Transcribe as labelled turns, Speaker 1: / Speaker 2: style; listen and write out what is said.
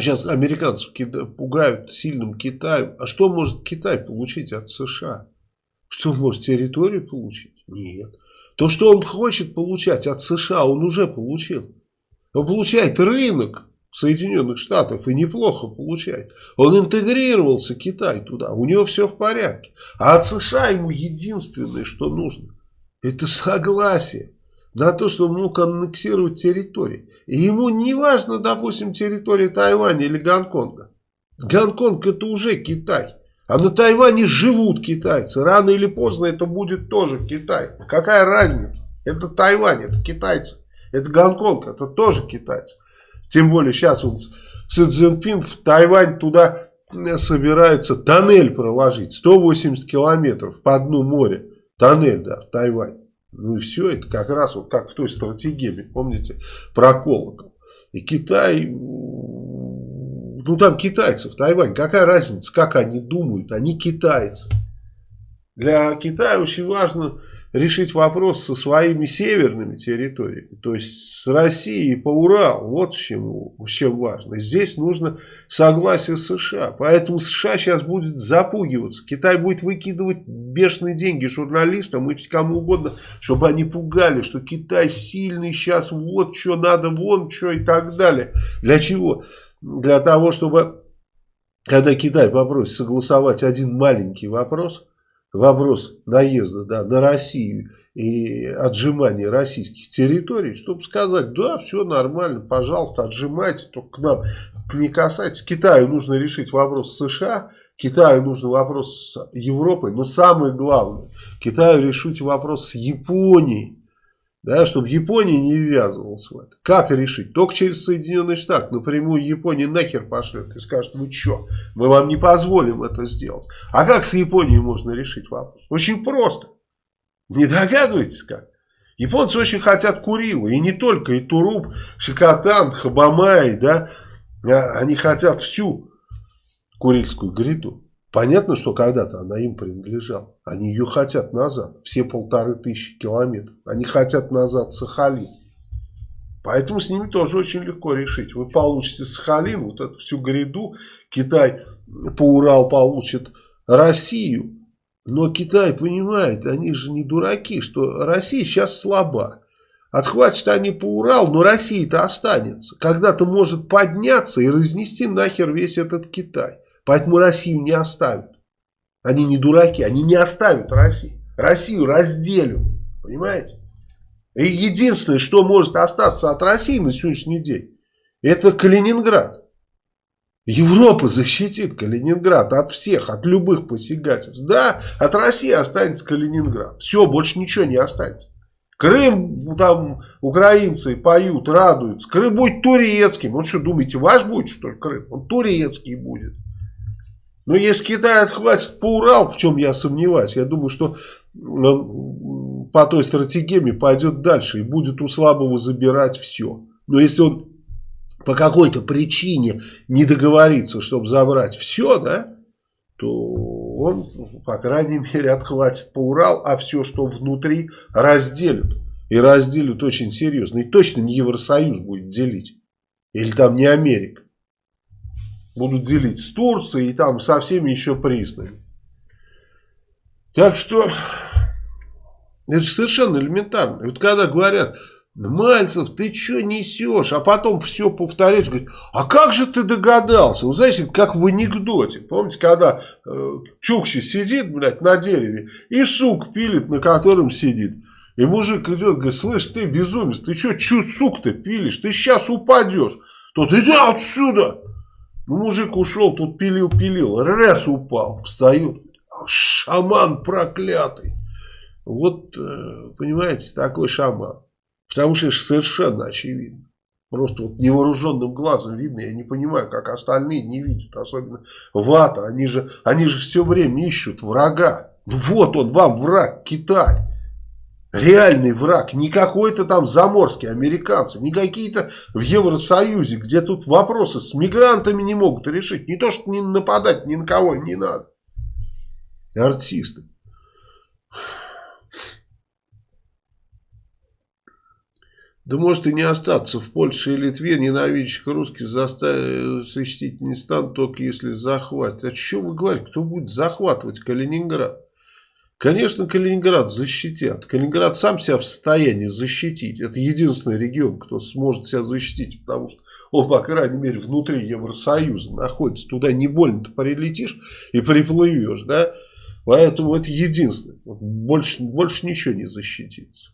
Speaker 1: Сейчас американцев пугают сильным Китаем. А что может Китай получить от США? Что может территорию получить? Нет. То, что он хочет получать от США, он уже получил. Он получает рынок Соединенных Штатов и неплохо получает. Он интегрировался, Китай, туда. У него все в порядке. А от США ему единственное, что нужно, это согласие на то, что он мог аннексировать территории. И ему не важно, допустим, территория Тайваня или Гонконга. Гонконг это уже Китай. А на Тайване живут китайцы. Рано или поздно это будет тоже Китай. Какая разница? Это Тайвань, это китайцы. Это Гонконг, это тоже китайцы. Тем более сейчас он Си Цзиньпин в Тайвань туда собирается тоннель проложить. 180 километров по дну моря. Тоннель, да, в Тайвань. Ну и все, это как раз вот как в той стратегии, помните, про колокол. И Китай, ну там китайцы в Тайване, какая разница, как они думают, они китайцы. Для Китая очень важно решить вопрос со своими северными территориями, то есть с Россией по Урал, вот чем, чем важно. Здесь нужно согласие США, поэтому США сейчас будет запугиваться, Китай будет выкидывать бешеные деньги журналистам и кому угодно, чтобы они пугали, что Китай сильный сейчас, вот что надо, вон что и так далее. Для чего? Для того, чтобы, когда Китай попросит согласовать один маленький вопрос – вопрос наезда да, на Россию и отжимания российских территорий, чтобы сказать, да, все нормально, пожалуйста, отжимайте, только к нам не касайтесь. Китаю нужно решить вопрос с США, Китаю нужно вопрос с Европой, но самое главное, Китаю решить вопрос с Японией да, чтобы Япония не ввязывалась в это. Как решить? Только через Соединенные Штаты. Напрямую Япония нахер пошлет и скажет, ну что, мы вам не позволим это сделать. А как с Японией можно решить вопрос? Очень просто. Не догадываетесь как? Японцы очень хотят Курилы. И не только. И Туруп, Шикотан, Хабамай. Да? А, они хотят всю Курильскую гряду. Понятно, что когда-то она им принадлежала. Они ее хотят назад. Все полторы тысячи километров. Они хотят назад Сахалин. Поэтому с ними тоже очень легко решить. Вы получите Сахалин, вот эту всю гряду. Китай по Урал получит Россию. Но Китай понимает, они же не дураки, что Россия сейчас слаба. Отхватят они по Урал, но Россия-то останется. Когда-то может подняться и разнести нахер весь этот Китай. Поэтому Россию не оставят. Они не дураки, они не оставят Россию. Россию разделят. Понимаете? И единственное, что может остаться от России на сегодняшний день, это Калининград. Европа защитит Калининград от всех, от любых посягательств. Да, от России останется Калининград. Все, больше ничего не останется. Крым, там, украинцы поют, радуются. Крым будет турецким. Вот что думаете, ваш будет, что ли, Крым? Он турецкий будет. Но если Китай отхватит по Урал, в чем я сомневаюсь, я думаю, что он по той стратегии пойдет дальше и будет у слабого забирать все. Но если он по какой-то причине не договорится, чтобы забрать все, да, то он, по крайней мере, отхватит по Урал, а все, что внутри, разделят. И разделят очень серьезно. И точно не Евросоюз будет делить. Или там не Америка будут делить с Турцией и там со всеми еще признанными. Так что это же совершенно элементарно. Вот когда говорят, Мальцев, ты что несешь? А потом все повторяют, говорят, а как же ты догадался? Вы знаете, как в анекдоте. Помните, когда э, Чукчи сидит, блядь, на дереве и сук пилит, на котором сидит. И мужик идет, говорит, слышь, ты безумец, ты что, чу сук-то пилишь? Ты сейчас упадешь. Тот, иди отсюда. Мужик ушел, тут пилил-пилил, раз упал, встает, шаман проклятый. Вот, э, понимаете, такой шаман. Потому что это совершенно очевидно. Просто вот невооруженным глазом видно, я не понимаю, как остальные не видят, особенно вата. Они же, они же все время ищут врага. Ну вот он вам враг, Китай. Реальный враг, не какой-то там заморский американцы, не какие-то в Евросоюзе, где тут вопросы с мигрантами не могут решить. Не то, что не нападать ни на кого не надо. Артисты. Да может и не остаться в Польше и Литве, ненавидящих русских заставить защитить не станут, только если захватят. А что вы говорите, кто будет захватывать Калининград? Конечно, Калининград защитят. Калининград сам себя в состоянии защитить. Это единственный регион, кто сможет себя защитить, потому что он, по крайней мере, внутри Евросоюза находится. Туда не больно-то прилетишь и приплывешь, да? Поэтому это единственное. Больше, больше ничего не защитится.